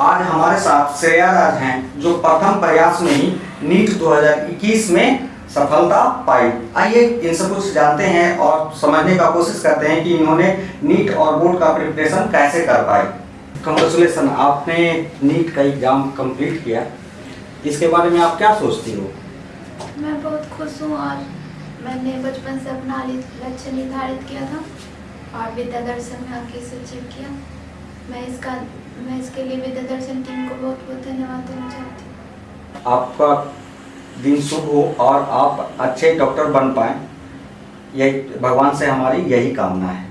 आज हमारे साथ श्रेया राज हैं, जो प्रथम प्रयास में ही नीट 2021 में सफलता पाई। आइए इनसे कुछ जानते हैं और समझने का कोशिश करते हैं कि इन्होंने नीट और बोर्ड का प्रिपरेशन कैसे कर पाए। कंग्रेचुलेसन आपने नीट का एग्ज़ाम कंप्लीट किया। इसके बारे में आप क्या सोचती हो? मैं बहुत खुश हूँ और मैंने बचपन से अपना लक्ष्य निर्धारित किया था और विद्या दर्शन में आके इसे अचीव किया। मैं इसका, मैं इसके लिए विद्या दर्शन टीम को बहुत बहुत धन्यवाद देना चाहती हूँ। आपका दिन शुभ हो और आप अच्छे डॉक्टर बन पाए। यही, भगवान से हमारी यही कामना है।